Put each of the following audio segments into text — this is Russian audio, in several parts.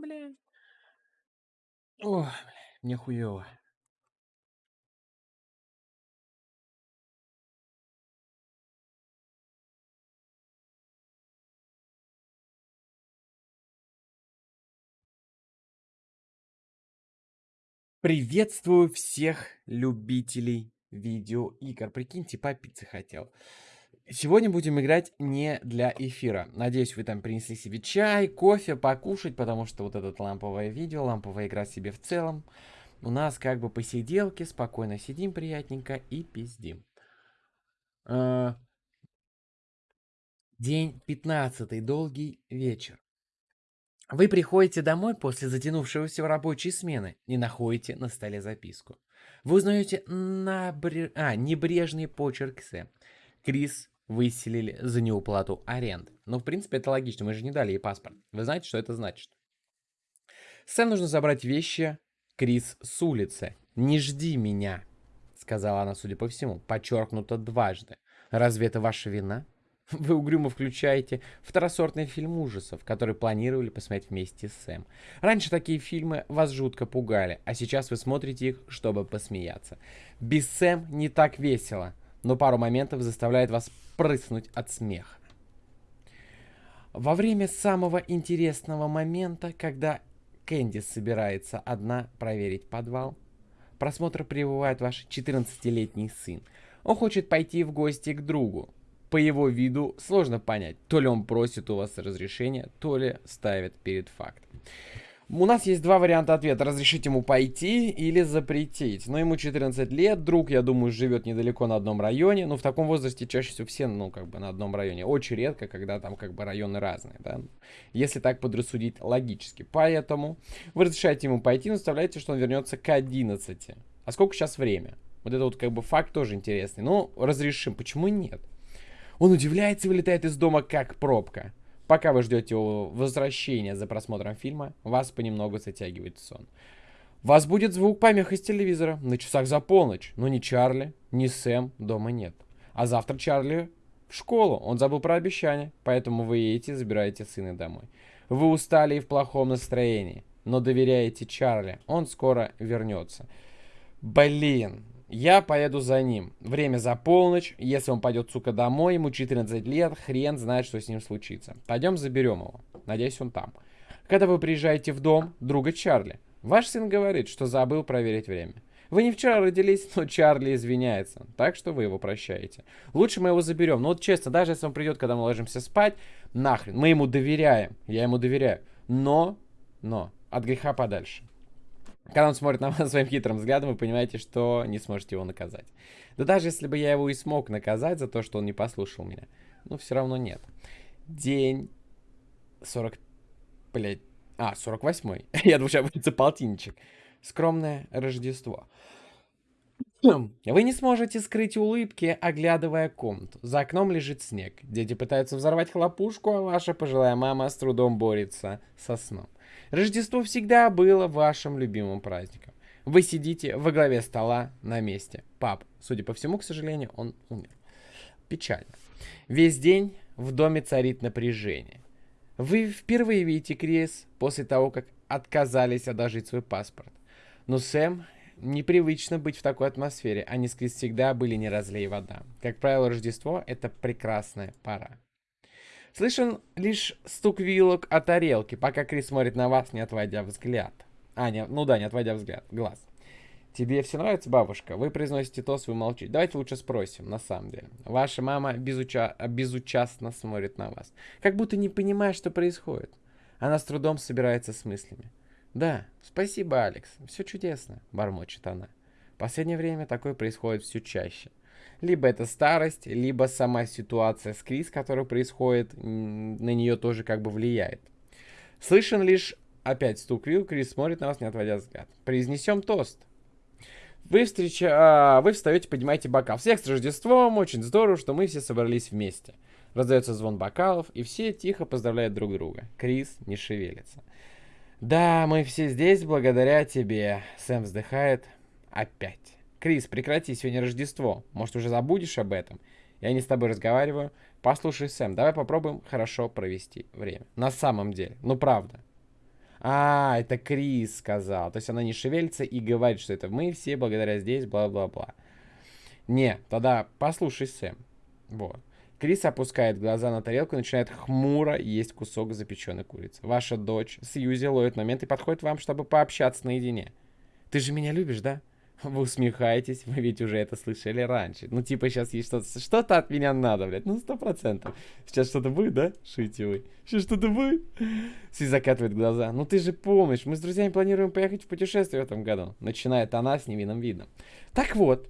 бля. Ой, бля, мне хуёво. Приветствую всех любителей видеоигр. Прикиньте, попиться хотел. Сегодня будем играть не для эфира. Надеюсь, вы там принесли себе чай, кофе, покушать, потому что вот это ламповое видео, ламповая игра себе в целом. У нас как бы посиделки, спокойно сидим приятненько и пиздим. А, день 15, долгий вечер. Вы приходите домой после затянувшегося рабочей смены и находите на столе записку. Вы узнаете набре... а, небрежный почерк Сэм. Крис выселили за неуплату аренды. Ну, в принципе, это логично, мы же не дали ей паспорт. Вы знаете, что это значит? Сэм нужно забрать вещи Крис с улицы. «Не жди меня», — сказала она, судя по всему, подчеркнуто дважды. «Разве это ваша вина?» Вы угрюмо включаете второсортный фильм ужасов, который планировали посмотреть вместе с Сэм. Раньше такие фильмы вас жутко пугали, а сейчас вы смотрите их, чтобы посмеяться. Без Сэм не так весело, но пару моментов заставляет вас прыснуть от смеха. Во время самого интересного момента, когда Кэнди собирается одна проверить подвал, просмотр прибывает ваш 14-летний сын. Он хочет пойти в гости к другу, по его виду сложно понять, то ли он просит у вас разрешения, то ли ставит перед фактом. У нас есть два варианта ответа. Разрешить ему пойти или запретить. Но ему 14 лет, друг, я думаю, живет недалеко на одном районе. Но в таком возрасте чаще всего все, ну, как бы на одном районе. Очень редко, когда там как бы районы разные, да. Если так подрассудить логически. Поэтому вы разрешаете ему пойти, но оставляете, что он вернется к 11. А сколько сейчас время? Вот это вот как бы факт тоже интересный. Ну, разрешим. Почему нет? Он удивляется и вылетает из дома как пробка. Пока вы ждете возвращения за просмотром фильма, вас понемногу затягивает сон. Вас будет звук помех из телевизора на часах за полночь, но ни Чарли, ни Сэм дома нет. А завтра Чарли в школу, он забыл про обещание, поэтому вы едете и забираете сына домой. Вы устали и в плохом настроении, но доверяете Чарли, он скоро вернется. Блин, я поеду за ним. Время за полночь. Если он пойдет, сука, домой, ему 14 лет, хрен знает, что с ним случится. Пойдем заберем его. Надеюсь, он там. Когда вы приезжаете в дом друга Чарли, ваш сын говорит, что забыл проверить время. Вы не вчера родились, но Чарли извиняется, так что вы его прощаете. Лучше мы его заберем. Ну вот честно, даже если он придет, когда мы ложимся спать, нахрен, мы ему доверяем, я ему доверяю. Но, но, от греха подальше. Когда он смотрит на вас своим хитрым взглядом, вы понимаете, что не сможете его наказать. Да даже если бы я его и смог наказать за то, что он не послушал меня, ну все равно нет. День 40... Блядь. А, 48-й. я думаю, сейчас будет полтинничек. Скромное Рождество. Вы не сможете скрыть улыбки, оглядывая комнату. За окном лежит снег. Дети пытаются взорвать хлопушку, а ваша пожилая мама с трудом борется со сном. Рождество всегда было вашим любимым праздником. Вы сидите во главе стола на месте. Пап, судя по всему, к сожалению, он умер. Печально. Весь день в доме царит напряжение. Вы впервые видите Крис после того, как отказались одолжить свой паспорт. Но Сэм непривычно быть в такой атмосфере. Они с Крис всегда были не разлей вода. Как правило, Рождество — это прекрасная пора. Слышен лишь стук вилок о тарелке, пока Крис смотрит на вас, не отводя взгляд. А, не, ну да, не отводя взгляд, глаз. Тебе все нравится, бабушка? Вы произносите тост, вы молчите. Давайте лучше спросим, на самом деле. Ваша мама безуча... безучастно смотрит на вас. Как будто не понимает, что происходит. Она с трудом собирается с мыслями. Да, спасибо, Алекс. Все чудесно, бормочет она. В последнее время такое происходит все чаще. Либо это старость, либо сама ситуация с Крис, которая происходит, на нее тоже как бы влияет. Слышен лишь опять стук вил, Крис смотрит на вас, не отводя взгляд. Произнесем тост. Вы, встреча... а, вы встаете, поднимаете бокал. Всех с Рождеством, очень здорово, что мы все собрались вместе. Раздается звон бокалов, и все тихо поздравляют друг друга. Крис не шевелится. Да, мы все здесь благодаря тебе. Сэм вздыхает. Опять. Крис, прекрати, сегодня Рождество. Может, уже забудешь об этом? Я не с тобой разговариваю. Послушай, Сэм, давай попробуем хорошо провести время. На самом деле. Ну, правда. А, это Крис сказал. То есть она не шевелится и говорит, что это мы все благодаря здесь, бла-бла-бла. Не, тогда послушай, Сэм. Вот. Крис опускает глаза на тарелку и начинает хмуро есть кусок запеченной курицы. Ваша дочь Сьюзи ловит момент и подходит вам, чтобы пообщаться наедине. Ты же меня любишь, да? Вы усмехаетесь, вы ведь уже это слышали раньше. Ну, типа, сейчас есть что-то... Что-то от меня надо, блядь. Ну, сто процентов. Сейчас что-то будет, да? Шуете вы. Сейчас что-то будет? Си закатывает глаза. Ну, ты же помнишь, мы с друзьями планируем поехать в путешествие в этом году. Начинает она с невинным видом. Так вот,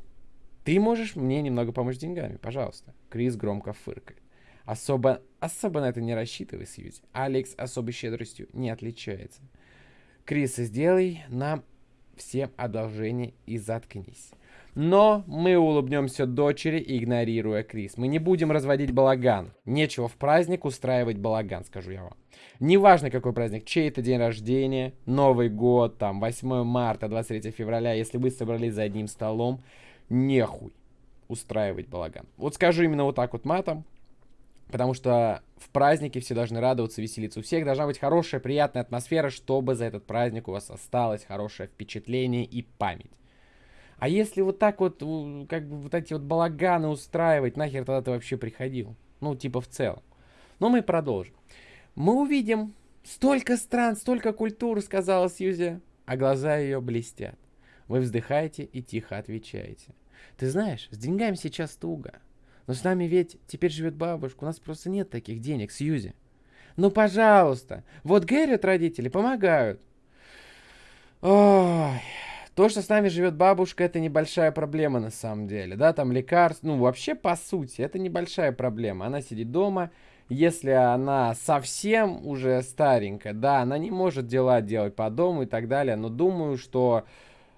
ты можешь мне немного помочь деньгами, пожалуйста. Крис громко фыркает. Особо, особо на это не рассчитывай, Сьюзи. Алекс особой щедростью не отличается. Крис, сделай нам всем одолжение и заткнись. Но мы улыбнемся дочери, игнорируя Крис. Мы не будем разводить балаган. Нечего в праздник устраивать балаган, скажу я вам. Неважно, какой праздник, чей это день рождения, Новый год, там, 8 марта, 23 февраля, если вы собрались за одним столом, нехуй устраивать балаган. Вот скажу именно вот так вот матом, потому что в празднике все должны радоваться, веселиться. У всех должна быть хорошая, приятная атмосфера, чтобы за этот праздник у вас осталось хорошее впечатление и память. А если вот так вот, как бы вот эти вот балаганы устраивать, нахер тогда ты вообще приходил? Ну, типа в целом. Но мы продолжим. Мы увидим столько стран, столько культур, сказала Сьюзи, а глаза ее блестят. Вы вздыхаете и тихо отвечаете. Ты знаешь, с деньгами сейчас туго. Но с нами ведь теперь живет бабушка, у нас просто нет таких денег, Сьюзи. Ну, пожалуйста. Вот Гэррит родители помогают. Ой, то, что с нами живет бабушка, это небольшая проблема на самом деле. Да, там лекарств, ну, вообще, по сути, это небольшая проблема. Она сидит дома, если она совсем уже старенькая, да, она не может дела делать по дому и так далее, но думаю, что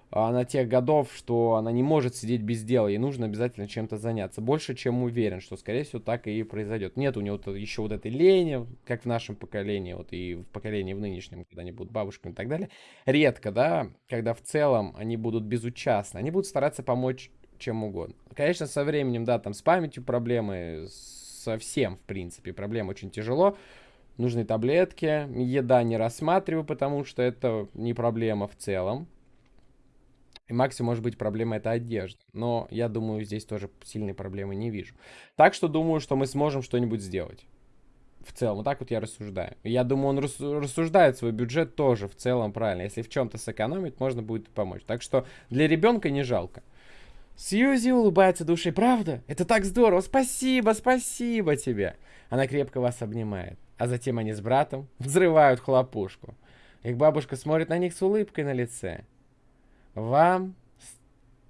она тех годов, что она не может сидеть без дела, ей нужно обязательно чем-то заняться. Больше, чем уверен, что, скорее всего, так и произойдет. Нет у нее еще вот этой лени, как в нашем поколении, вот и в поколении в нынешнем, когда они будут бабушками и так далее. Редко, да, когда в целом они будут безучастны. Они будут стараться помочь чем угодно. Конечно, со временем, да, там с памятью проблемы, со всем, в принципе, проблем очень тяжело. Нужны таблетки, еда не рассматриваю, потому что это не проблема в целом и максимум может быть проблема это одежда. Но я думаю, здесь тоже сильной проблемы не вижу. Так что думаю, что мы сможем что-нибудь сделать. В целом, вот так вот я рассуждаю. Я думаю, он рассуждает свой бюджет тоже в целом правильно. Если в чем-то сэкономить, можно будет помочь. Так что для ребенка не жалко. Сьюзи улыбается душой. Правда? Это так здорово. Спасибо, спасибо тебе. Она крепко вас обнимает. А затем они с братом взрывают хлопушку. Их бабушка смотрит на них с улыбкой на лице. Вам...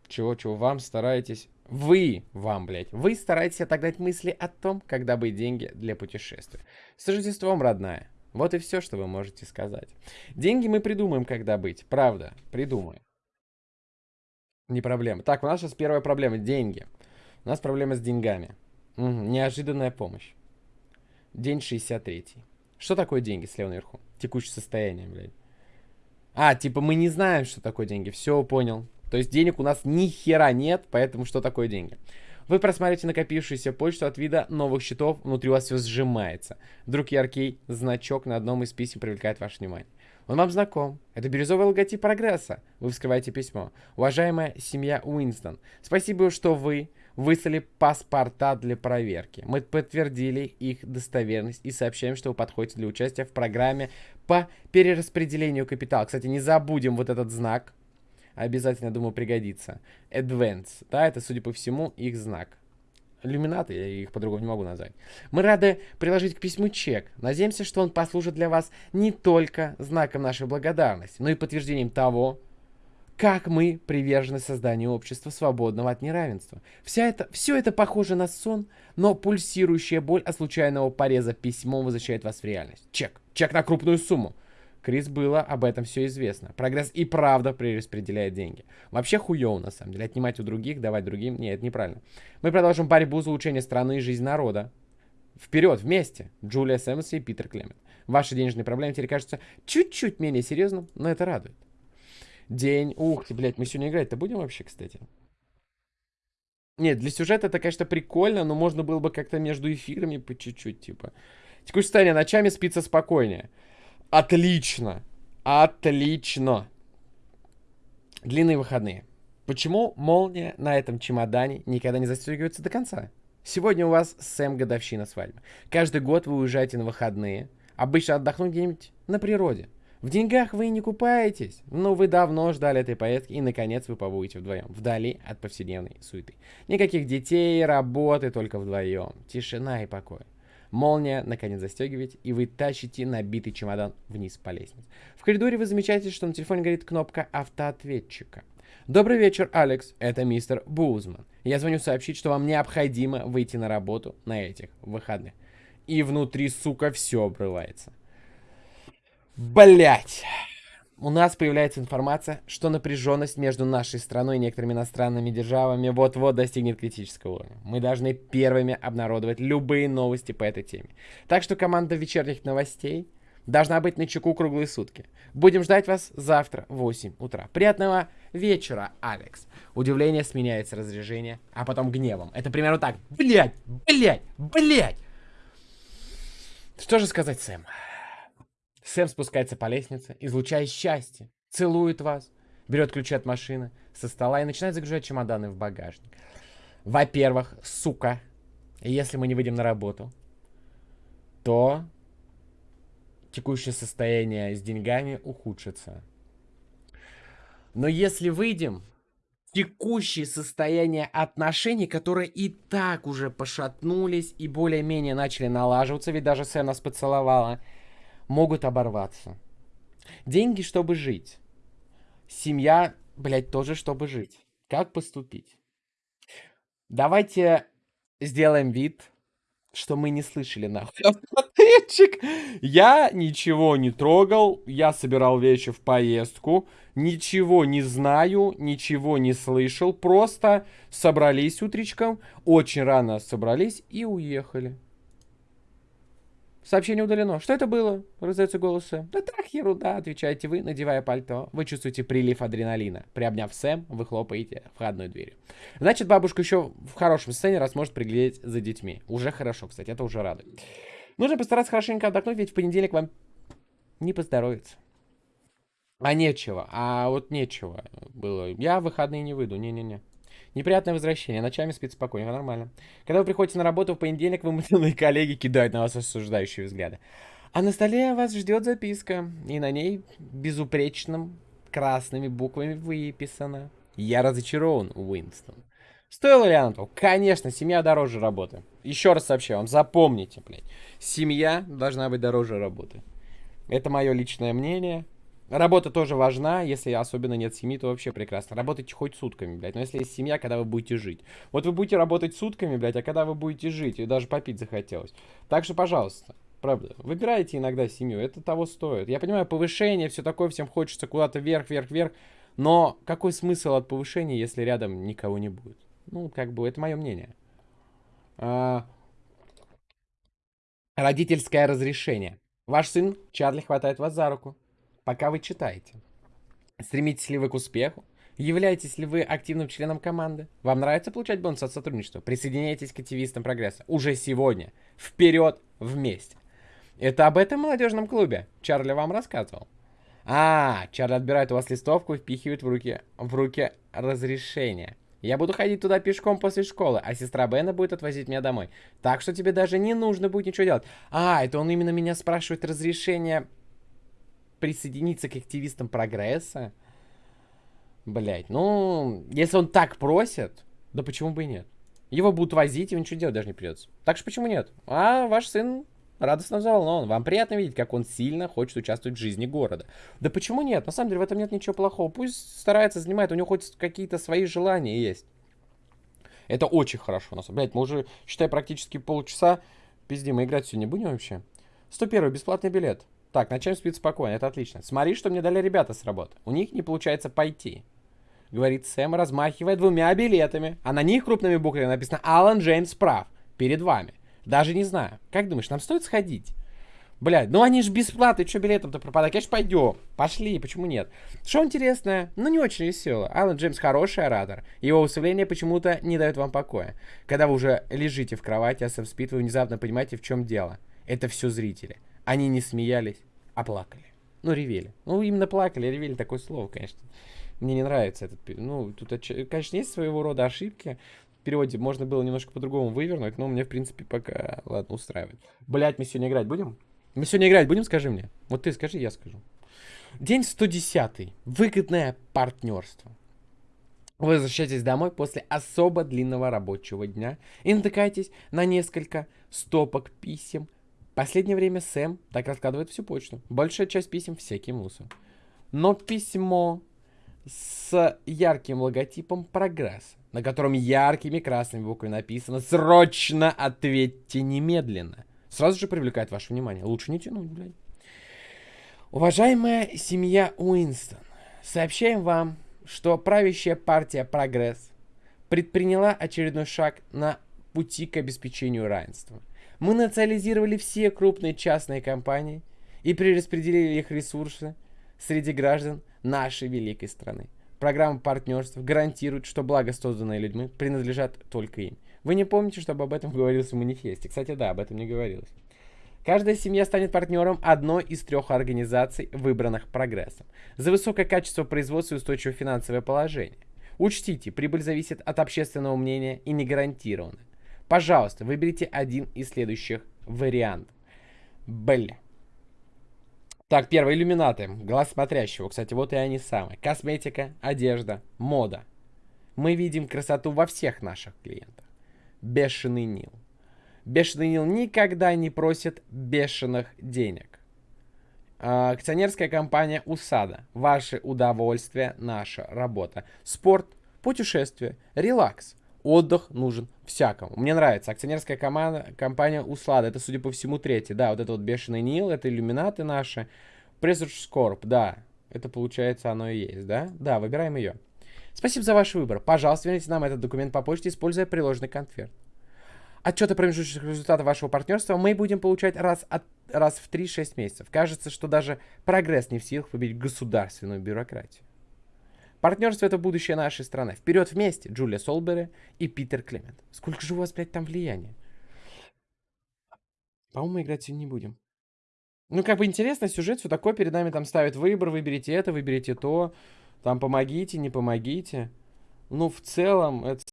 Чего-чего? Вам стараетесь... Вы, вам, блядь, вы стараетесь отогнать мысли о том, когда бы деньги для путешествия. С Рождеством, родная. Вот и все, что вы можете сказать. Деньги мы придумаем, когда быть. Правда, придумаем. Не проблема. Так, у нас сейчас первая проблема. Деньги. У нас проблема с деньгами. Угу, неожиданная помощь. День 63. Что такое деньги слева наверху? Текущее состояние, блядь. А, типа мы не знаем, что такое деньги. Все, понял. То есть денег у нас ни хера нет, поэтому что такое деньги? Вы просматриваете накопившуюся почту от вида новых счетов, внутри у вас все сжимается. Вдруг яркий значок на одном из писем привлекает ваше внимание. Он вам знаком. Это бирюзовый логотип прогресса. Вы вскрываете письмо. Уважаемая семья Уинстон, спасибо, что вы выслали паспорта для проверки. Мы подтвердили их достоверность и сообщаем, что вы подходите для участия в программе по перераспределению капитала. Кстати, не забудем вот этот знак. Обязательно, думаю, пригодится. Advance. Да, это, судя по всему, их знак. Иллюминаты, я их по-другому не могу назвать. Мы рады приложить к письму чек. Надеемся, что он послужит для вас не только знаком нашей благодарности, но и подтверждением того, как мы привержены созданию общества, свободного от неравенства. Вся это, все это похоже на сон, но пульсирующая боль от случайного пореза письмом возвращает вас в реальность. Чек. Чек на крупную сумму. Крис было об этом все известно. Прогресс и правда перераспределяет деньги. Вообще хуёво, на самом деле. Отнимать у других, давать другим. Нет, это неправильно. Мы продолжим борьбу за улучшение страны и жизнь народа. Вперед, вместе. Джулия Сэммонс и Питер Клемент. Ваши денежные проблемы теперь кажутся чуть-чуть менее серьезным, но это радует. День. Ух ты, блядь, мы сегодня играть-то будем вообще, кстати? Нет, для сюжета это, конечно, прикольно, но можно было бы как-то между эфирами по чуть-чуть, типа. Текущее состояние. Ночами спится спокойнее. Отлично. Отлично. Длинные выходные. Почему молния на этом чемодане никогда не застегивается до конца? Сегодня у вас Сэм годовщина свадьбы. Каждый год вы уезжаете на выходные. Обычно отдохнуть где-нибудь на природе. В деньгах вы не купаетесь, но вы давно ждали этой поездки и, наконец, вы побудете вдвоем, вдали от повседневной суеты. Никаких детей, работы, только вдвоем. Тишина и покой. Молния, наконец, застегиваете, и вы тащите набитый чемодан вниз по лестнице. В коридоре вы замечаете, что на телефоне горит кнопка автоответчика. Добрый вечер, Алекс. Это мистер Бузман. Я звоню сообщить, что вам необходимо выйти на работу на этих выходных. И внутри, сука, все обрывается. Блять. У нас появляется информация, что напряженность между нашей страной и некоторыми иностранными державами вот-вот достигнет критического уровня. Мы должны первыми обнародовать любые новости по этой теме. Так что команда вечерних новостей должна быть на чеку круглые сутки. Будем ждать вас завтра в 8 утра. Приятного вечера, Алекс. Удивление сменяется разрежение, а потом гневом. Это примерно так. Блять, блять, блять. Что же сказать Сэм? Сэм спускается по лестнице, излучая счастье, целует вас, берет ключи от машины со стола и начинает загружать чемоданы в багажник. Во-первых, сука, если мы не выйдем на работу, то текущее состояние с деньгами ухудшится. Но если выйдем, текущее состояние отношений, которые и так уже пошатнулись и более-менее начали налаживаться, ведь даже Сэм нас поцеловала, могут оборваться. Деньги, чтобы жить. Семья, блядь, тоже, чтобы жить. Как поступить? Давайте сделаем вид, что мы не слышали нахуй. Я ничего не трогал, я собирал вещи в поездку, ничего не знаю, ничего не слышал, просто собрались утречком, очень рано собрались и уехали. Сообщение удалено. Что это было? Раздается голос Сэм. Да так, ерунда, отвечаете вы, надевая пальто. Вы чувствуете прилив адреналина. Приобняв Сэм, вы хлопаете входной дверью. Значит, бабушка еще в хорошем состоянии, раз может приглядеть за детьми. Уже хорошо, кстати, это уже радует. Нужно постараться хорошенько отдохнуть, ведь в понедельник вам не поздоровится. А нечего, а вот нечего было. Я в выходные не выйду, не-не-не. Неприятное возвращение. Ночами спит спокойно, нормально. Когда вы приходите на работу в понедельник, вымышленные коллеги кидают на вас осуждающие взгляды. А на столе вас ждет записка. И на ней безупречным красными буквами выписано. Я разочарован, Уинстон. Стоило ли оно того? Конечно, семья дороже работы. Еще раз сообщаю вам, запомните, блядь. Семья должна быть дороже работы. Это мое личное мнение. Работа тоже важна, если особенно нет семьи, то вообще прекрасно. Работайте хоть сутками, блядь. Но если есть семья, когда вы будете жить. Вот вы будете работать сутками, блядь, а когда вы будете жить, и даже попить захотелось. Так что, пожалуйста, правда, выбирайте иногда семью, это того стоит. Я понимаю, повышение, все такое, всем хочется куда-то вверх, вверх, вверх. Но какой смысл от повышения, если рядом никого не будет? Ну, как бы, это мое мнение. А... Родительское разрешение. Ваш сын Чарли хватает вас за руку пока вы читаете. Стремитесь ли вы к успеху? Являетесь ли вы активным членом команды? Вам нравится получать бонус от сотрудничества? Присоединяйтесь к активистам прогресса. Уже сегодня. Вперед вместе. Это об этом молодежном клубе. Чарли вам рассказывал. А, Чарли отбирает у вас листовку и впихивает в руки, в руки разрешение. Я буду ходить туда пешком после школы, а сестра Бена будет отвозить меня домой. Так что тебе даже не нужно будет ничего делать. А, это он именно меня спрашивает разрешение присоединиться к активистам прогресса. Блять, ну, если он так просит, да почему бы и нет? Его будут возить, и ничего делать даже не придется. Так что почему нет? А ваш сын радостно взволнован. Вам приятно видеть, как он сильно хочет участвовать в жизни города. Да почему нет? На самом деле в этом нет ничего плохого. Пусть старается, занимает, у него хоть какие-то свои желания есть. Это очень хорошо. Нас, блядь, мы уже, считай, практически полчаса. Пизди, мы играть сегодня будем вообще? 101 бесплатный билет. Так, ночами спит спокойно, это отлично. Смотри, что мне дали ребята с работы. У них не получается пойти. Говорит Сэм, размахивая двумя билетами. А на них крупными буквами написано «Алан Джеймс прав. Перед вами». Даже не знаю. Как думаешь, нам стоит сходить? Блядь, ну они же бесплатные, что билетом-то пропадать? Конечно, пойдем. Пошли, почему нет? Что интересное, ну не очень весело. Алан Джеймс хороший оратор. Его выступление почему-то не дает вам покоя. Когда вы уже лежите в кровати, а Сэм спит, вы внезапно понимаете, в чем дело. Это все зрители. Они не смеялись, а плакали. Ну, ревели. Ну, именно плакали, ревели такое слово, конечно. Мне не нравится этот... Ну, тут, конечно, есть своего рода ошибки. В переводе можно было немножко по-другому вывернуть, но мне, в принципе, пока, ладно, устраивает. Блять, мы сегодня играть будем? Мы сегодня играть будем, скажи мне. Вот ты скажи, я скажу. День 110. Выгодное партнерство. Вы возвращаетесь домой после особо длинного рабочего дня и натыкаетесь на несколько стопок писем. Последнее время Сэм так раскладывает всю почту. Большая часть писем всякий мусор. Но письмо с ярким логотипом «Прогресс», на котором яркими красными буквами написано «Срочно ответьте немедленно» сразу же привлекает ваше внимание. Лучше не тянуть, блядь. Уважаемая семья Уинстон, сообщаем вам, что правящая партия «Прогресс» предприняла очередной шаг на пути к обеспечению равенства. Мы национализировали все крупные частные компании и перераспределили их ресурсы среди граждан нашей великой страны. Программа партнерств гарантирует, что благо, созданное людьми, принадлежат только им. Вы не помните, чтобы об этом говорилось в манифесте? Кстати, да, об этом не говорилось. Каждая семья станет партнером одной из трех организаций, выбранных прогрессом, за высокое качество производства и устойчивое финансовое положение. Учтите, прибыль зависит от общественного мнения и не гарантирована. Пожалуйста, выберите один из следующих вариантов. Бля. Так, первые иллюминаты. Глаз смотрящего. Кстати, вот и они самые. Косметика, одежда, мода. Мы видим красоту во всех наших клиентах. Бешеный Нил. Бешеный Нил никогда не просит бешеных денег. А, акционерская компания УСАДА. Ваше удовольствие, наша работа. Спорт, путешествие, релакс. Отдых нужен всякому. Мне нравится. Акционерская команда, компания УСЛАДа. Это, судя по всему, третий. Да, вот это вот Бешеный Нил, это иллюминаты наши. Presage Corp, да. Это, получается, оно и есть, да? Да, выбираем ее. Спасибо за ваш выбор. Пожалуйста, верните нам этот документ по почте, используя приложенный конверт. Отчеты промежуточных результатов вашего партнерства мы будем получать раз, от, раз в 3-6 месяцев. Кажется, что даже прогресс не в силах победить государственную бюрократию. Партнерство это будущее нашей страны. Вперед вместе, Джулия Солбери и Питер Клемент. Сколько же у вас, блядь, там влияния? По-моему, играть сегодня не будем. Ну, как бы интересно, сюжет, все такое, перед нами там ставят выбор, выберите это, выберите то. Там помогите, не помогите. Ну, в целом, это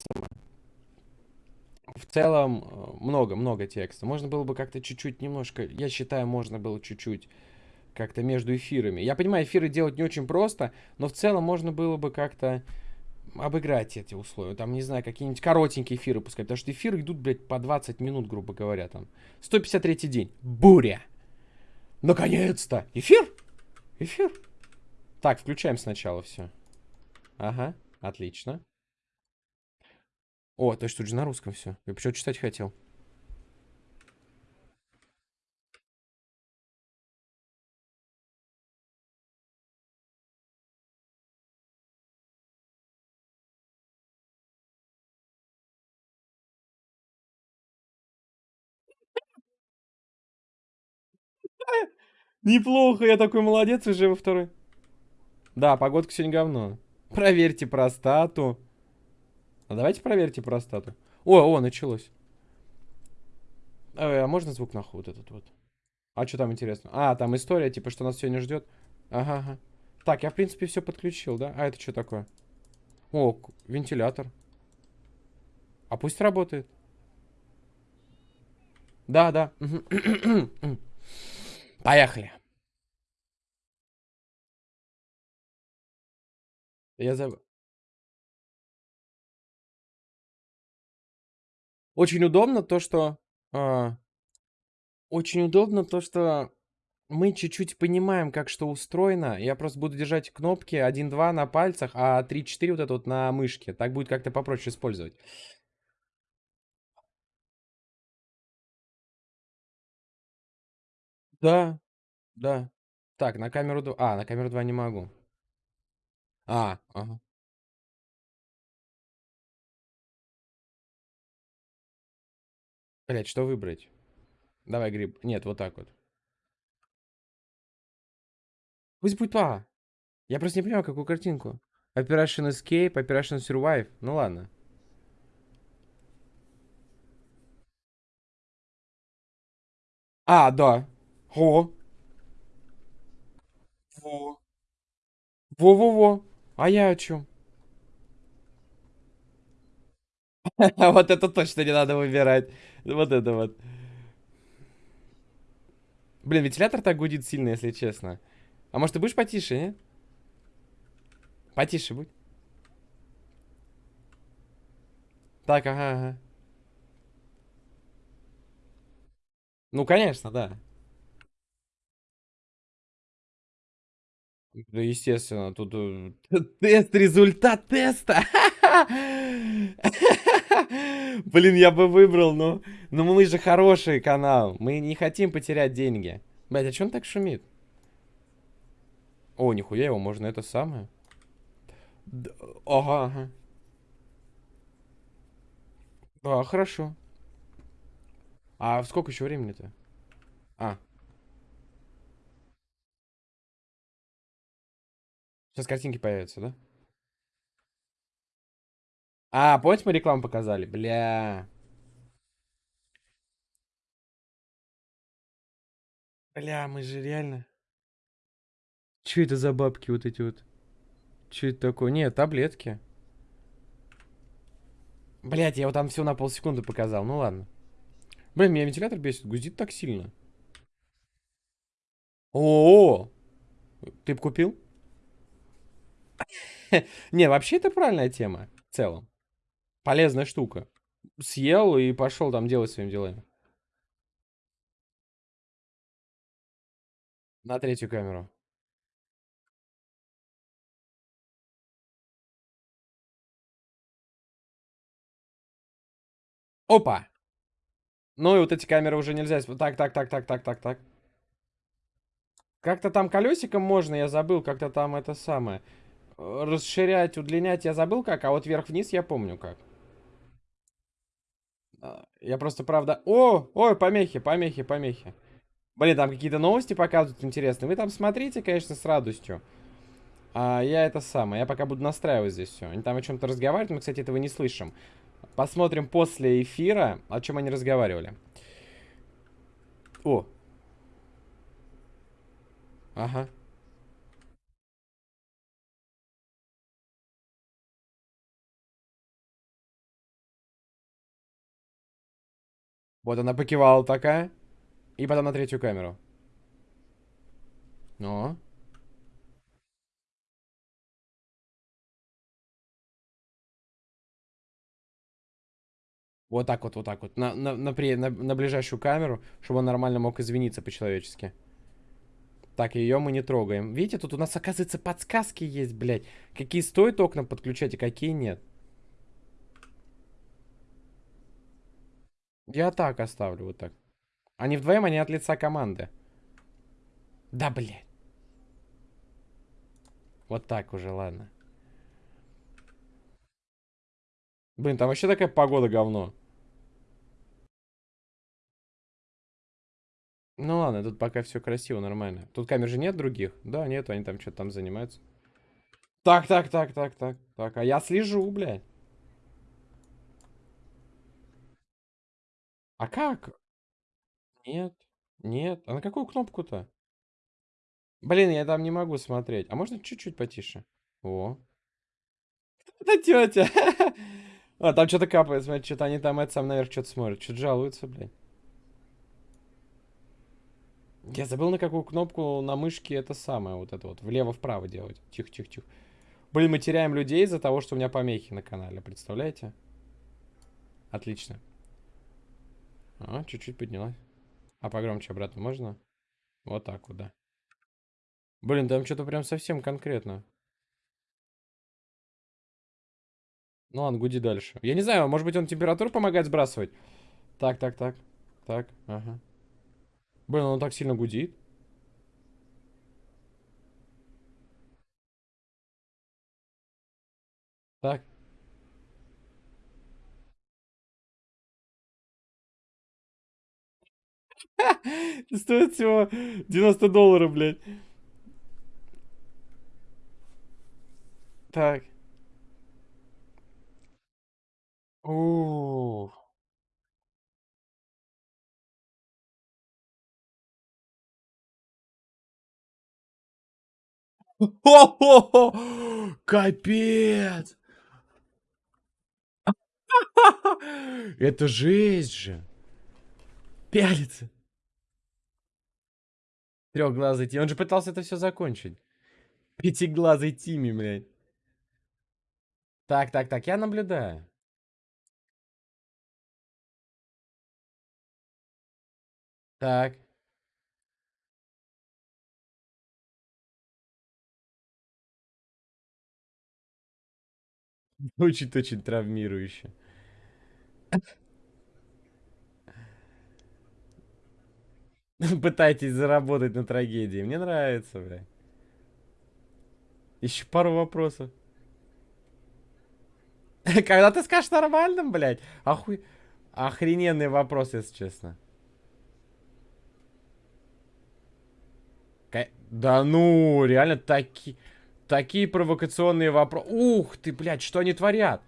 в целом много-много текста. Можно было бы как-то чуть-чуть немножко, я считаю, можно было чуть-чуть как-то между эфирами. Я понимаю, эфиры делать не очень просто, но в целом можно было бы как-то обыграть эти условия. Там, не знаю, какие-нибудь коротенькие эфиры пускать. Потому что эфиры идут, блядь, по 20 минут, грубо говоря. Там 153 день. Буря. Наконец-то! Эфир? Эфир? Так, включаем сначала все. Ага, отлично. О, то есть тут же на русском все. Я почему читать хотел. Неплохо, я такой молодец уже во второй. Да, погодка сегодня говно. Проверьте простату. А давайте проверьте простату. О, о, началось. А, а можно звук нахуй вот этот вот? А что там интересно? А, там история, типа, что нас сегодня ждет. Ага, ага. Так, я, в принципе, все подключил, да? А это что такое? О, вентилятор. А пусть работает. Да, да. Поехали. Я забыл. Очень удобно то, что... А, очень удобно то, что мы чуть-чуть понимаем, как что устроено. Я просто буду держать кнопки 1-2 на пальцах, а 3-4 вот это вот на мышке. Так будет как-то попроще использовать. Да, да. Так, на камеру 2... А, на камеру 2 не могу. А, ага. Блять, что выбрать? Давай гриб. Нет, вот так вот. Пусть будет А. Я просто не понимаю, какую картинку. Operation Escape, Operation Survive. Ну ладно. А, да. О. Во. Во-во-во. А я о чем? Вот это точно не надо выбирать. Вот это вот. Блин, вентилятор так гудит сильно, если честно. А может, ты будешь потише, не? Потише будь. Так, ага, ага. Ну, конечно, да. Да, естественно, тут э, тест, результат теста. Блин, я бы выбрал, но, но мы же хороший канал. Мы не хотим потерять деньги. Блять, а что он так шумит? О, нихуя его, можно это самое. Д ага, ага. Да, хорошо. А сколько еще времени-то? А. Сейчас картинки появятся, да? А, помните, мы рекламу показали? Бля. Бля, мы же реально... Че это за бабки вот эти вот? Че это такое? Нет, таблетки. Блять, я вот там все на полсекунды показал. Ну ладно. Блин, меня вентилятор бесит. Гудит так сильно. О, -о, -о! ты купил? Не, вообще это правильная тема. В целом. Полезная штука. Съел и пошел там делать своим делами. На третью камеру. Опа! Ну и вот эти камеры уже нельзя... Так, так, так, так, так, так, так. Как-то там колесиком можно, я забыл, как-то там это самое. Расширять, удлинять я забыл как, а вот вверх-вниз я помню как. А, я просто, правда... О! Ой, помехи, помехи, помехи. Блин, там какие-то новости показывают интересные. Вы там смотрите, конечно, с радостью. А я это самое. Я пока буду настраивать здесь все. Они там о чем-то разговаривают. Мы, кстати, этого не слышим. Посмотрим после эфира, о чем они разговаривали. О. Ага. Вот она покивала такая. И потом на третью камеру. Ну. Вот так вот, вот так вот. На, на, на, на, на ближайшую камеру, чтобы он нормально мог извиниться по-человечески. Так, ее мы не трогаем. Видите, тут у нас, оказывается, подсказки есть, блядь. Какие стоит окна подключать, а какие нет. Я так оставлю, вот так. Они вдвоем, они от лица команды. Да, блядь. Вот так уже, ладно. Блин, там вообще такая погода говно. Ну ладно, тут пока все красиво, нормально. Тут камер же нет других? Да, нет, они там что-то там занимаются. Так, так, так, так, так, так. А я слежу, блядь. А как? Нет, нет. А на какую кнопку-то? Блин, я там не могу смотреть. А можно чуть-чуть потише? О. Это тетя. А, там что-то капает, смотри, что-то они там это сам наверх что-то смотрят. Что-то жалуются, блядь. Я забыл, на какую кнопку на мышке это самое, вот это вот, влево-вправо делать. Тихо, тихо, тихо. Блин, мы теряем людей из-за того, что у меня помехи на канале, представляете? Отлично. А, чуть-чуть поднялась. А погромче обратно можно? Вот так вот, да. Блин, там что-то прям совсем конкретно. Ну ладно, гуди дальше. Я не знаю, может быть он температуру помогает сбрасывать? Так, так, так. Так, ага. Блин, он так сильно гудит. Так. Стоит всего 90 долларов, блядь. Так. О. Хо-хо-хо! Капец! Это жесть же! Пялится. Трехглазый Тимми. Он же пытался это все закончить. Пятиглазый Тимми, блядь. Так, так, так, я наблюдаю. Так. Очень-очень травмирующе. Пытайтесь заработать на трагедии. Мне нравится, бля. Еще пару вопросов. Когда ты скажешь нормальным, блядь? Охуй... Охрененный вопрос, если честно. Да ну, реально такие... Такие провокационные вопросы. Ух ты, блядь, что они творят?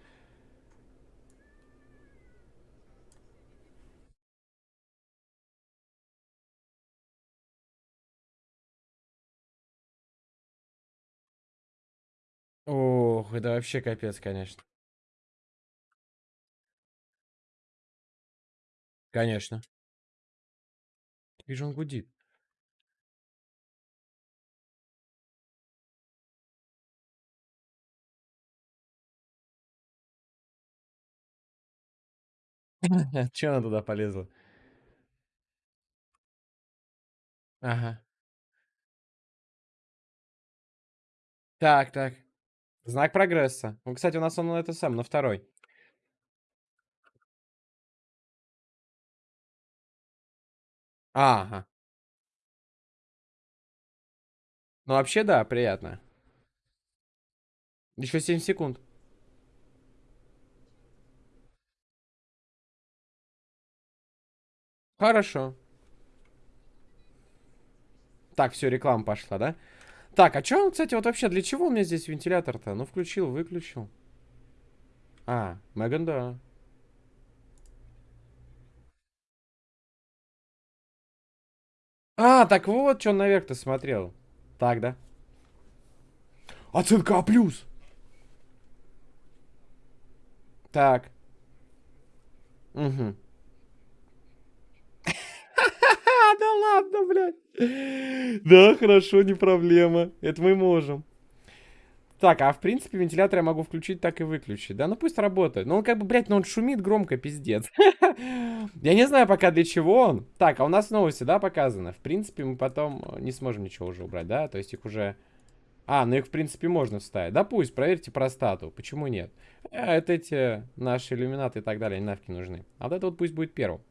Ох, это вообще капец, конечно. Конечно. Вижу, он гудит. Че она туда полезла? Ага. Так, так. Знак прогресса. Ну, кстати, у нас он это сам, на второй. Ага. Ну, вообще, да, приятно. Еще 7 секунд. Хорошо. Так, все, реклама пошла, да? Так, а что он, кстати, вот вообще, для чего у меня здесь вентилятор-то? Ну, включил, выключил. А, Меган, да. А, так вот, что он наверх-то смотрел. Так, да? Оценка А+. Так. Угу. А, да ладно, блядь. Да, хорошо, не проблема. Это мы можем. Так, а в принципе вентилятор я могу включить, так и выключить. Да, ну пусть работает. Ну он как бы, блядь, ну он шумит громко, пиздец. Я не знаю пока для чего он. Так, а у нас новости, да, показано? В принципе, мы потом не сможем ничего уже убрать, да? То есть их уже... А, ну их, в принципе, можно вставить. Да пусть, проверьте простату. Почему нет? А, это эти наши иллюминаты и так далее, они нафиг нужны. А вот это вот пусть будет первым.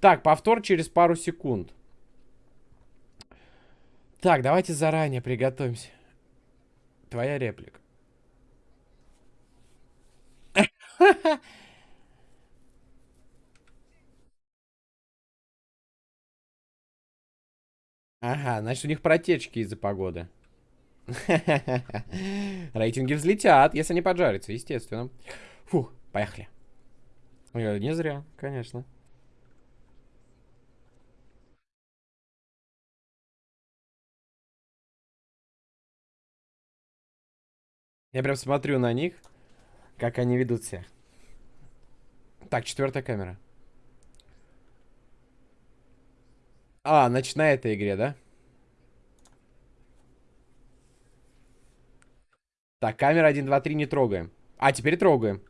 Так, повтор через пару секунд. Так, давайте заранее приготовимся. Твоя реплика. Ага, значит у них протечки из-за погоды. Рейтинги взлетят, если они поджарятся, естественно. Фух, поехали. Ой, Не зря, конечно. Я прям смотрю на них, как они ведут себя. Так, четвертая камера. А, значит, на этой игре, да? Так, камера 1, 2, 3 не трогаем. А, теперь трогаем.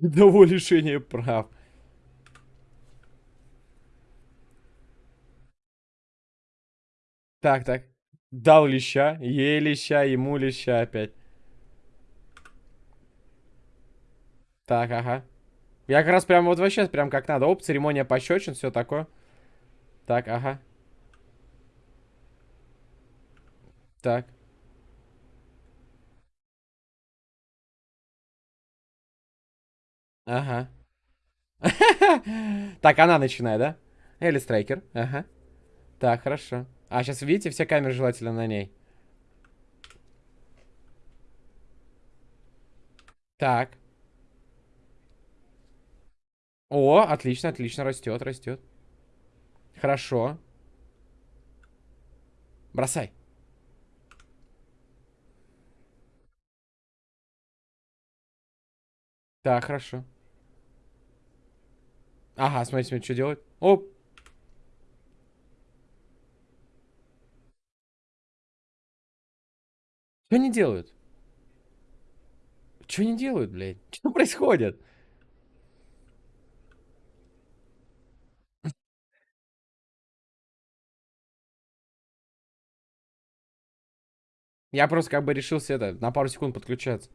До лишения прав. Так, так. Дал леща, ей леща, ему леща опять. Так, ага. Я как раз прям вот вообще прям как надо. Оп, церемония пощечин, все такое. Так, ага. Так. Ага. Так, она начинает, да? Элли Страйкер. Ага. Так, хорошо. А, сейчас видите, все камеры желательно на ней. Так. О, отлично, отлично, растет, растет. Хорошо. Бросай. Так, хорошо. Ага, смотри, смотри, что делать. Оп. Что они делают? Что они делают, блядь? Что происходит? Я просто как бы решился это, на пару секунд подключаться.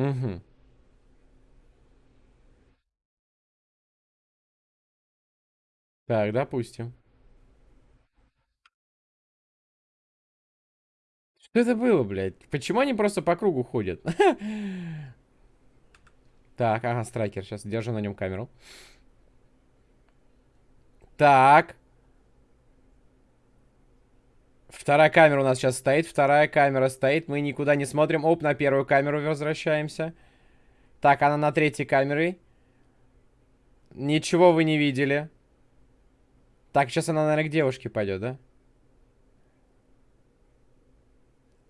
Угу. Так, допустим. Что это было, блядь? Почему они просто по кругу ходят? Так, ага, страйкер. Сейчас держу на нем камеру. Так. Вторая камера у нас сейчас стоит. Вторая камера стоит. Мы никуда не смотрим. Оп, на первую камеру возвращаемся. Так, она на третьей камере. Ничего вы не видели. Так, сейчас она, наверное, к девушке пойдет, да?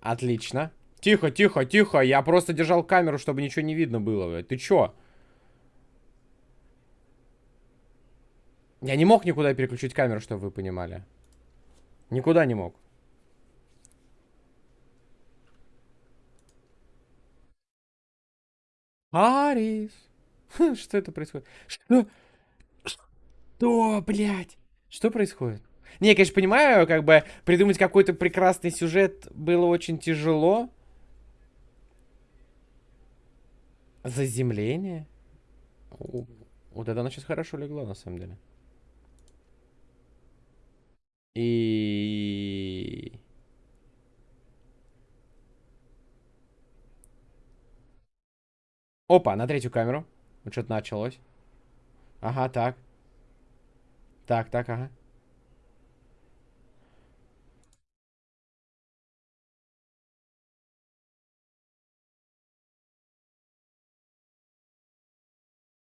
Отлично. Тихо, тихо, тихо. Я просто держал камеру, чтобы ничего не видно было. Ты чё? Я не мог никуда переключить камеру, чтобы вы понимали. Никуда не мог. Арис. Что это происходит? Что? Что, блядь? Что происходит? Не, я, конечно, понимаю, как бы придумать какой-то прекрасный сюжет было очень тяжело. Заземление? Вот это оно сейчас хорошо легло, на самом деле. И... Опа, на третью камеру. Вот что-то началось. Ага, так. Так, так, ага.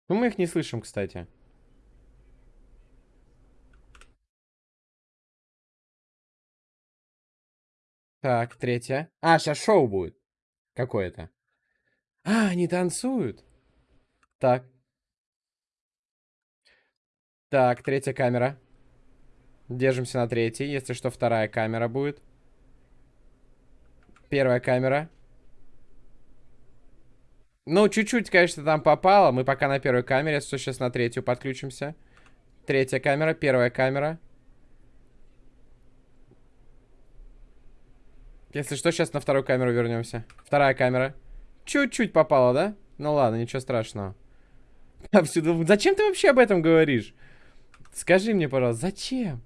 Ну, мы их не слышим, кстати. Так, третья. А, сейчас шоу будет. Какое-то. А, они танцуют. Так. Так, третья камера. Держимся на третьей. Если что, вторая камера будет. Первая камера. Ну, чуть-чуть, конечно, там попало. Мы пока на первой камере. Что, сейчас на третью подключимся. Третья камера, первая камера. Если что, сейчас на вторую камеру вернемся. Вторая камера. Чуть-чуть попало, да? Ну ладно, ничего страшного. Повсюду. Зачем ты вообще об этом говоришь? Скажи мне, пожалуйста, зачем?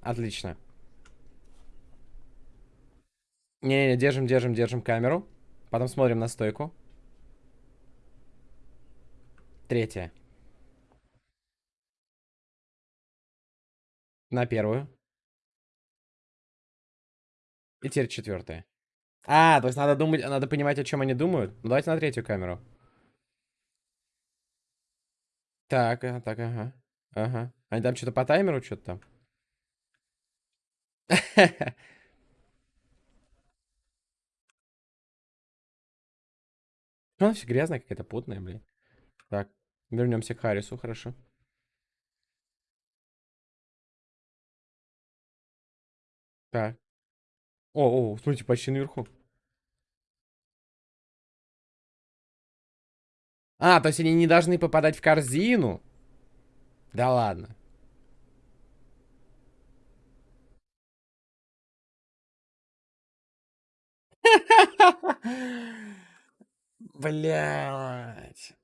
Отлично. Не-не-не, держим, держим, держим камеру. Потом смотрим на стойку. Третья. На первую. И теперь четвертая. А, то есть надо думать, надо понимать, о чем они думают. Ну, давайте на третью камеру. Так, так, ага. Ага. Они там что-то по таймеру, что-то там. Ну, она все грязная, какая-то потная, блин. Так, вернемся к Харрису, хорошо. Так. О, о, смотрите, почти наверху. А, то есть они не должны попадать в корзину? Да ладно. Блять.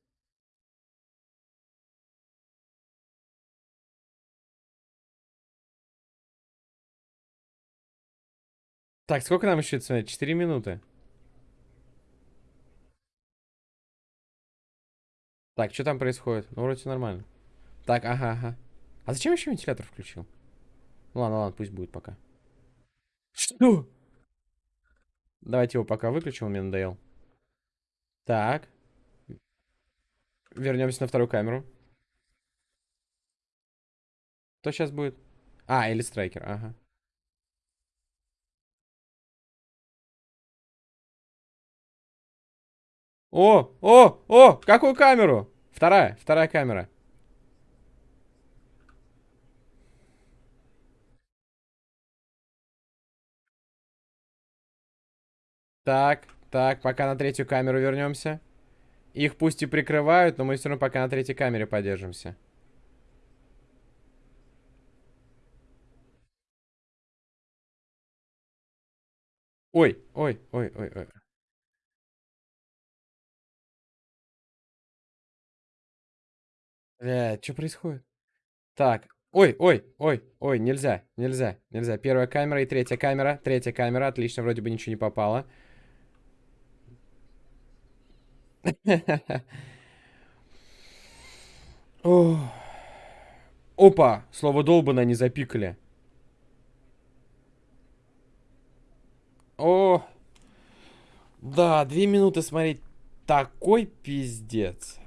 Так, сколько нам еще смотреть? 4 минуты. Так, что там происходит? Ну, вроде все нормально. Так, ага, ага. А зачем еще вентилятор включил? Ну, ладно, ладно, пусть будет пока. Что? Давайте его пока выключим, он мне надоел. Так. Вернемся на вторую камеру. Кто сейчас будет? А, или страйкер, ага. О, о, о, какую камеру? Вторая, вторая камера. Так, так, пока на третью камеру вернемся. Их пусть и прикрывают, но мы все равно пока на третьей камере подержимся. Ой, ой, ой, ой, ой. Бля, что происходит? Так, ой, ой, ой, ой, нельзя, нельзя, нельзя. Первая камера и третья камера. Третья камера, отлично, вроде бы ничего не попало. Опа, слово долбано не запикали. О, да, две минуты смотреть. Такой пиздец.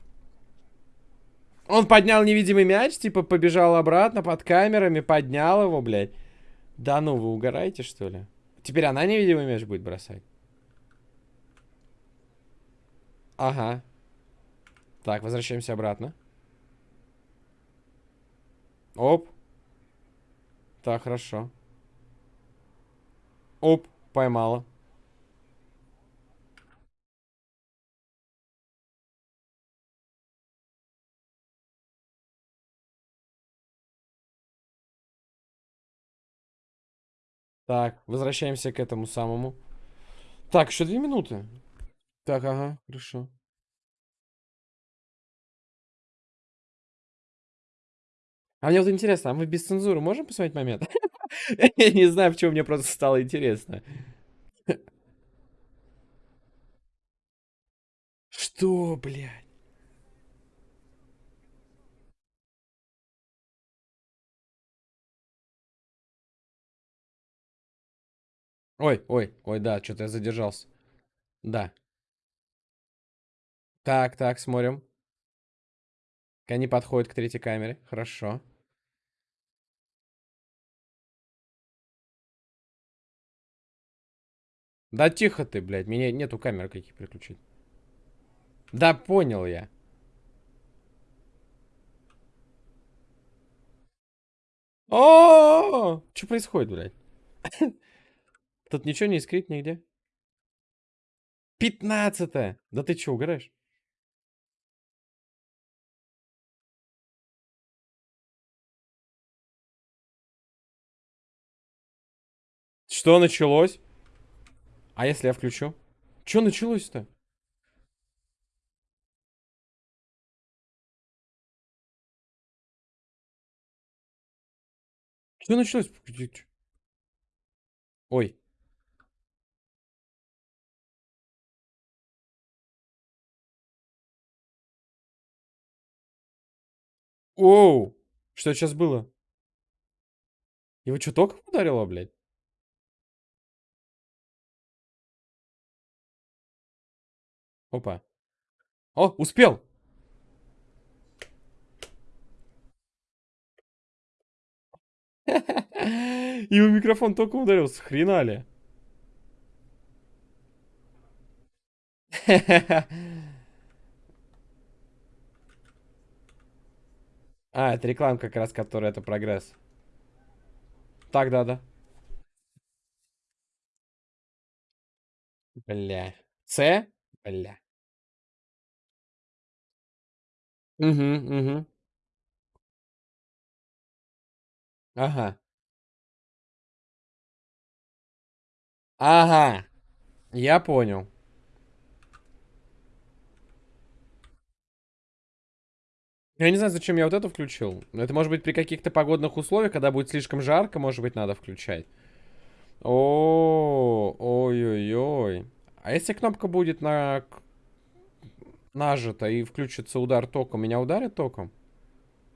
Он поднял невидимый мяч, типа побежал обратно под камерами, поднял его, блядь. Да ну, вы угораете, что ли? Теперь она невидимый мяч будет бросать. Ага. Так, возвращаемся обратно. Оп. Так, хорошо. Оп, поймала. Так, возвращаемся к этому самому. Так, еще две минуты. Так, ага, хорошо. А мне вот интересно, а мы без цензуры можем посмотреть момент? Я не знаю, почему мне просто стало интересно. Что, блядь? Ой, ой, ой, да, что-то я задержался. Да. Так, так, смотрим. Они подходят к третьей камере. Хорошо. Да тихо ты, блядь. Меня нету камеры каких переключить. Да понял я. О, что происходит, блядь? Тут ничего не искрит нигде. Пятнадцатое. Да ты что, угораешь? Что началось? А если я включу? Что началось-то? Что началось? Ой. Оу! Что сейчас было? Его что, током ударило, блядь? Опа. О, успел! Его микрофон только ударился, хрена ли? А, это реклама как раз, которая это прогресс. Так, да-да. Бля. С? Бля. Угу, угу. Ага. Ага. Я понял. Я не знаю, зачем я вот это включил. Это может быть при каких-то погодных условиях, когда будет слишком жарко, может быть, надо включать. О, ой-ой-ой. А если кнопка будет на... нажата и включится удар током, меня ударит током?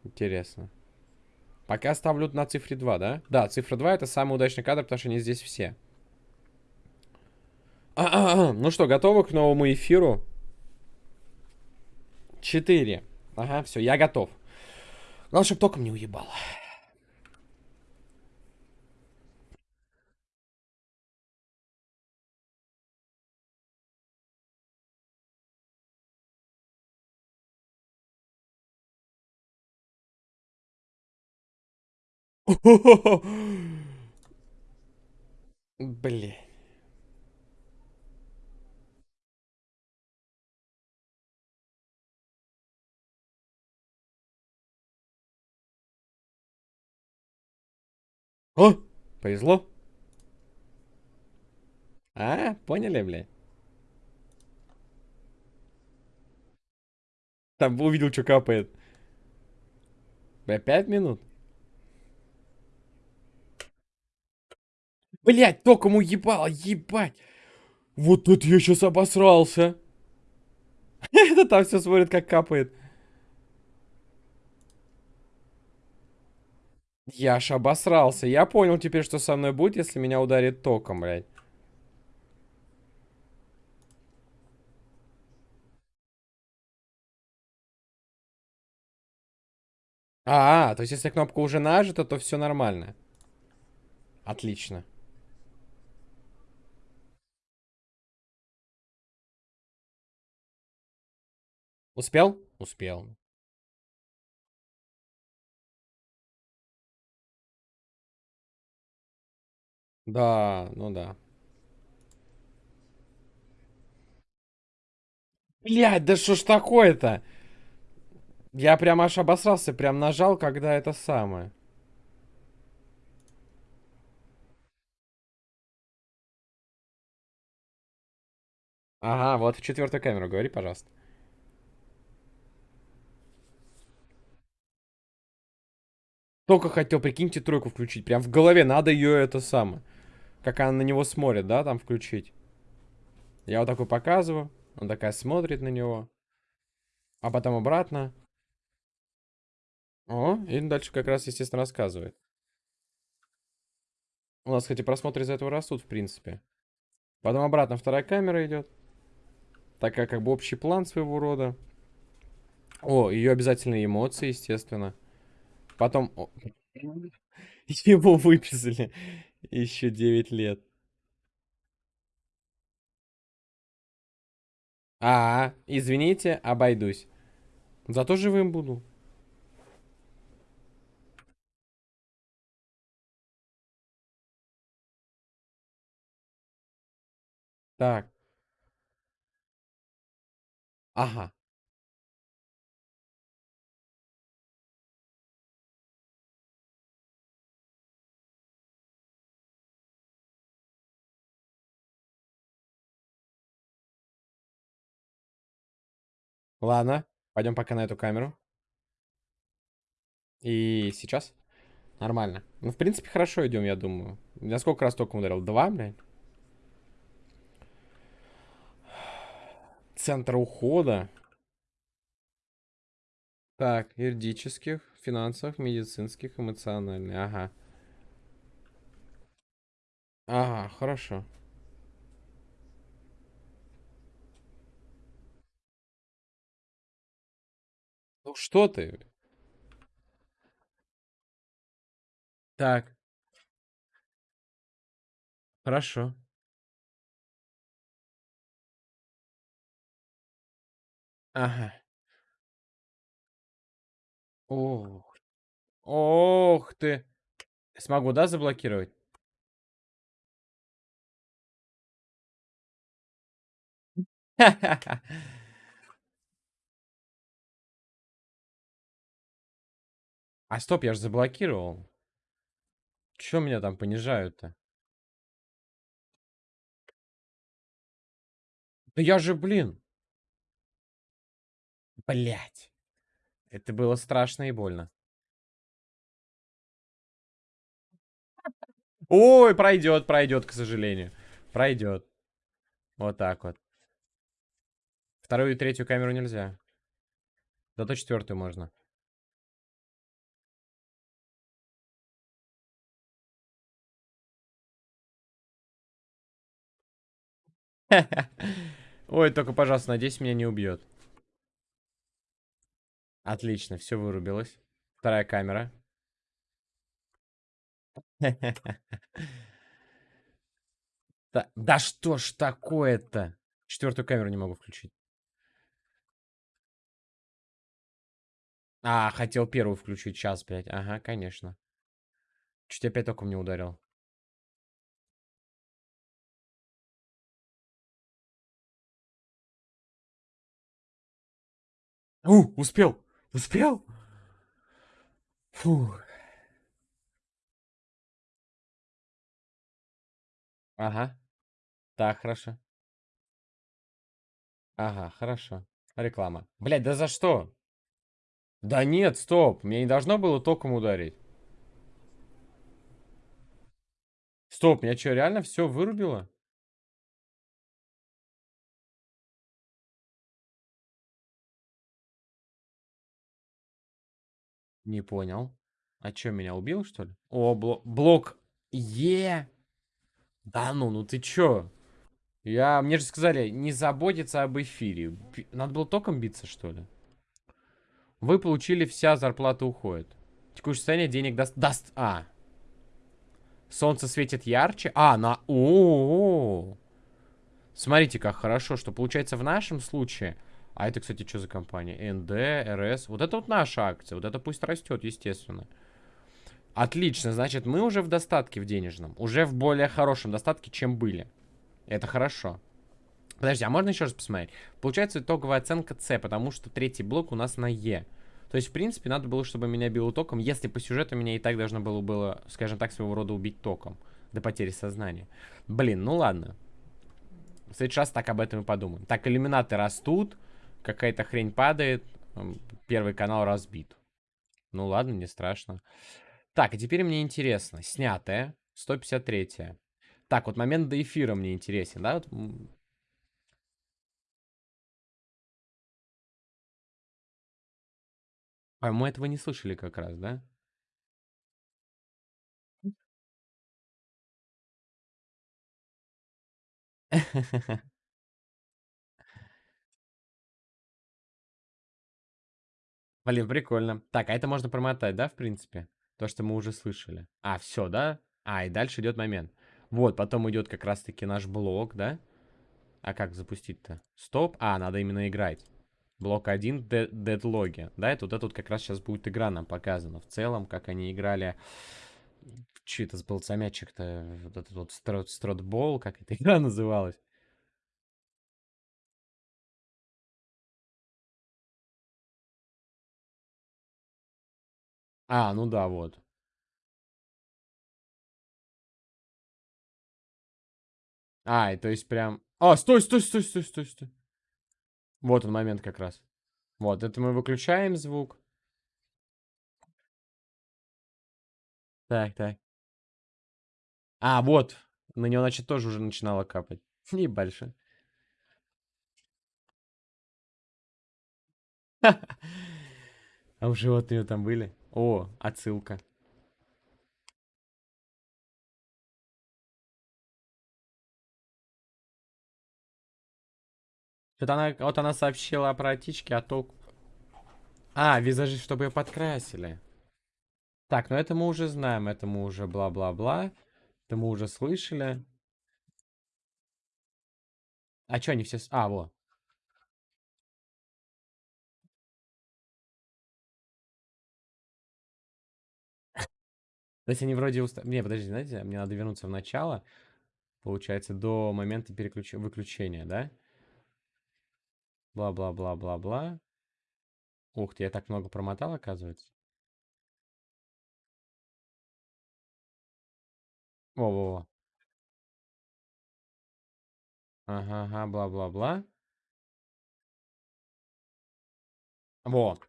Интересно. Пока ставлю на цифре 2, да? Да, цифра 2 это самый удачный кадр, потому что они здесь все. А -а -а. Ну что, готовы к новому эфиру? 4. Ага, все, я готов. Главное, чтобы током не уебало. Блин. О, повезло. А, поняли, блядь? Там увидел, что капает. Бля, пять минут? Блять, током уебало, ебать. Вот это я сейчас обосрался. Это там все смотрит, как капает. Я аж обосрался. Я понял теперь, что со мной будет, если меня ударит током, блядь. -а то есть если кнопка уже нажата, то все нормально. Отлично. Успел? Успел. Да, ну да. Блядь, да что ж такое-то? Я прям аж обосрался, прям нажал, когда это самое. Ага, вот в четвертую камеру говори, пожалуйста. Только хотел, прикиньте, тройку включить. Прям в голове надо ее это самое. Как она на него смотрит, да, там включить. Я вот такой показываю. Он такая смотрит на него. А потом обратно. О, и дальше как раз, естественно, рассказывает. У нас, кстати, просмотры из-за этого растут, в принципе. Потом обратно вторая камера идет. Такая как бы общий план своего рода. О, ее обязательные эмоции, естественно. Потом... Его выписали. Еще 9 лет. А, извините, обойдусь. Зато живым буду. Так. Ага. Ладно, пойдем пока на эту камеру. И сейчас? Нормально. Ну, в принципе, хорошо идем, я думаю. Я сколько раз только ударил? Два, блядь? Центр ухода. Так, юридических, финансовых, медицинских, эмоциональных. Ага. Ага, хорошо. Что ты? Так. Хорошо. Ага. Ох. Ох ты. Смогу, да, заблокировать? А стоп, я же заблокировал. Чё меня там понижают-то? Да я же, блин. Блять. Это было страшно и больно. Ой, пройдет, пройдет, к сожалению. Пройдет. Вот так вот. Вторую и третью камеру нельзя. Зато четвертую можно. Ой, только, пожалуйста, надеюсь, меня не убьет. Отлично, все вырубилось. Вторая камера. Да, да что ж такое-то? Четвертую камеру не могу включить. А, хотел первую включить. Сейчас, блядь. Ага, конечно. Чуть опять током не ударил. У, успел! Успел! Фу. Ага. Так, хорошо. Ага, хорошо. Реклама. Блядь, да за что? Да нет, стоп. Мне не должно было током ударить. Стоп, меня что, реально все вырубило? Не понял. А что, меня убил, что ли? О, блок. Блок. Е. Да ну, ну ты чё? Я... Мне же сказали, не заботиться об эфире. Надо было током биться, что ли? Вы получили, вся зарплата уходит. Текущее состояние денег даст... Даст... А. Солнце светит ярче. А, на... О, -о, -о. Смотрите, как хорошо, что получается в нашем случае... А это, кстати, что за компания? НД, РС. Вот это вот наша акция. Вот это пусть растет, естественно. Отлично, значит, мы уже в достатке в денежном. Уже в более хорошем достатке, чем были. Это хорошо. Подожди, а можно еще раз посмотреть? Получается итоговая оценка С, потому что третий блок у нас на Е. То есть, в принципе, надо было, чтобы меня било током, если по сюжету меня и так должно было, было, скажем так, своего рода убить током. До потери сознания. Блин, ну ладно. В следующий раз так об этом и подумаем. Так, иллюминаты растут. Какая-то хрень падает. Первый канал разбит. Ну ладно, не страшно. Так, а теперь мне интересно. Снятая. 153 -я. Так, вот момент до эфира мне интересен, да? Вот... А мы этого не слышали как раз, да? Блин, прикольно. Так, а это можно промотать, да, в принципе? То, что мы уже слышали. А, все, да? А, и дальше идет момент. Вот, потом идет как раз-таки наш блок, да? А как запустить-то? Стоп. А, надо именно играть. Блок 1, дедлоги. Да, это вот это вот как раз сейчас будет игра нам показана. В целом, как они играли... Че это был за мячик-то? Вот этот вот строт, стротбол, как эта игра называлась? А, ну да, вот. А, и то есть прям... А, стой, стой, стой, стой, стой, стой. Вот он момент как раз. Вот, это мы выключаем звук. Так, так. А, вот. На него, значит, тоже уже начинало капать. Не больше. А у животные там были? О, отсылка. Что-то она, вот она сообщила про птички, а толку... А, визажи, чтобы ее подкрасили. Так, ну это мы уже знаем, это мы уже бла-бла-бла. Это мы уже слышали. А что они все... А, во. То есть они вроде... Уста... Не, подожди, знаете, мне надо вернуться в начало. Получается, до момента переключ... выключения, да? Бла-бла-бла-бла-бла. Ух ты, я так много промотал, оказывается. Во-во-во. Ага, ага, бла-бла-бла. Во.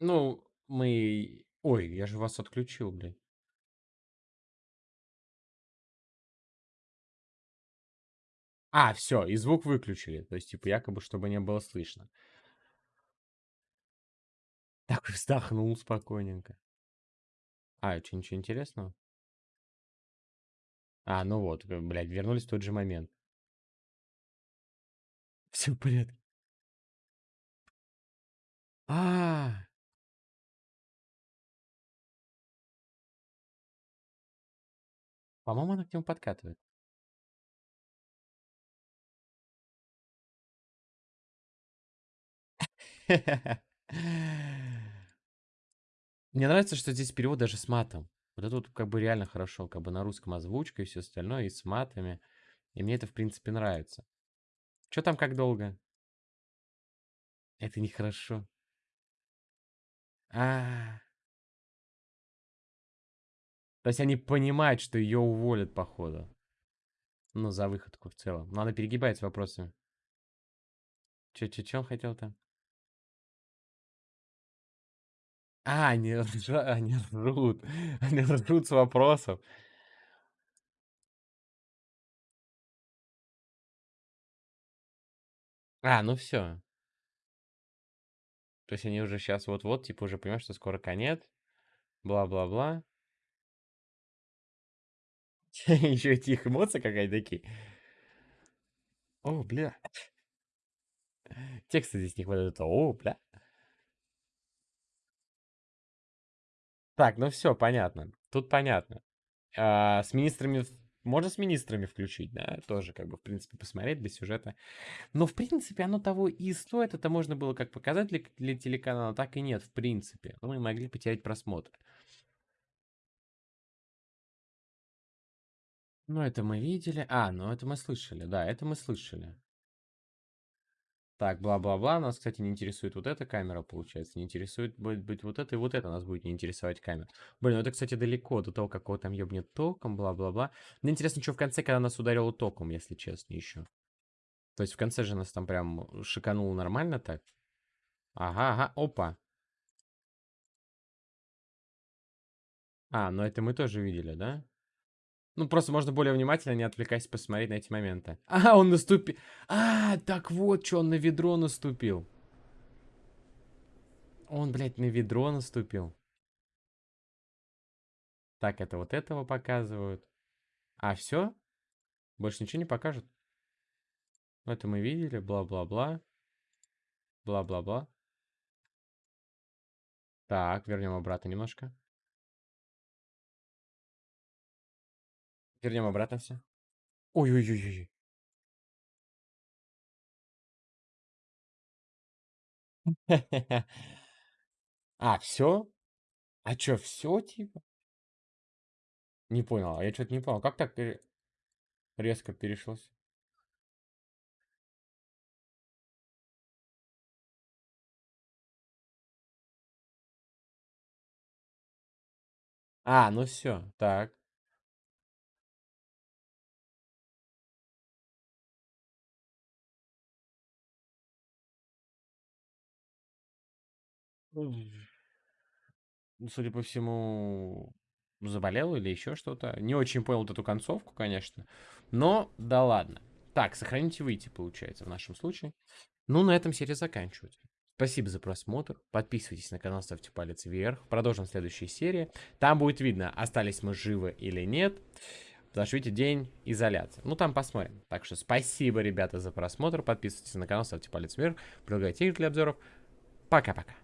Ну, мы... Ой, я же вас отключил, блядь. А, все, и звук выключили. То есть, типа, якобы, чтобы не было слышно. Так вздохнул спокойненько. А, что, ничего интересного? А, ну вот, э, блядь, вернулись в тот же момент. Все в порядке. А, -а, -а. По-моему, она к нему подкатывает. Мне нравится, что здесь перевод даже с матом. Вот это вот как бы реально хорошо, как бы на русском озвучка и все остальное, и с матами. И мне это, в принципе, нравится. Что там как долго? Это нехорошо. А, То есть они понимают, что ее уволят, походу. Ну, за выходку в целом. Но она с вопросами. Че-че-че он хотел-то? А, они, ржа... они ржут. Они ржут с вопросов. А, ну все. То есть они уже сейчас вот-вот, типа, уже понимают, что скоро конец. Бла-бла-бла. Еще эти их эмоции какая-то такие. О, бля. Текста здесь не хватает. О, бля. Так, ну все, понятно. Тут понятно. А, с министрами... Можно с министрами включить, да? Тоже, как бы, в принципе, посмотреть без сюжета. Но, в принципе, оно того и стоит. Это можно было как показать для, для телеканала, так и нет, в принципе. Но мы могли потерять просмотр. Ну, это мы видели. А, ну это мы слышали. Да, это мы слышали. Так, бла-бла-бла. Нас, кстати, не интересует вот эта камера, получается. Не интересует будет быть вот это и вот это нас будет не интересовать камера. Блин, ну это, кстати, далеко до того, какого там ёбнет током, бла-бла-бла. Мне интересно, что в конце, когда нас ударило током, если честно, еще. То есть в конце же нас там прям шикануло нормально так. Ага, ага, опа. А, ну это мы тоже видели, да? Ну, просто можно более внимательно, не отвлекаясь, посмотреть на эти моменты. А, он наступил. А, так вот, что он на ведро наступил. Он, блядь, на ведро наступил. Так, это вот этого показывают. А, все? Больше ничего не покажут? Ну, это мы видели, бла-бла-бла. Бла-бла-бла. Так, вернем обратно немножко. Вернем обратно все. Ой-ой-ой-ой. А, все? А чё, все типа? Не понял, а я что-то не понял. Как так пере- резко перешлось? А, ну все, так. Судя по всему, заболел или еще что-то. Не очень понял вот эту концовку, конечно. Но, да ладно. Так, сохранить и выйти, получается, в нашем случае. Ну, на этом серия заканчивается. Спасибо за просмотр. Подписывайтесь на канал, ставьте палец вверх. Продолжим в следующей серии. Там будет видно, остались мы живы или нет. Видите, день изоляции. Ну, там посмотрим. Так что спасибо, ребята, за просмотр. Подписывайтесь на канал, ставьте палец вверх. Предлагайте игры для обзоров. Пока-пока.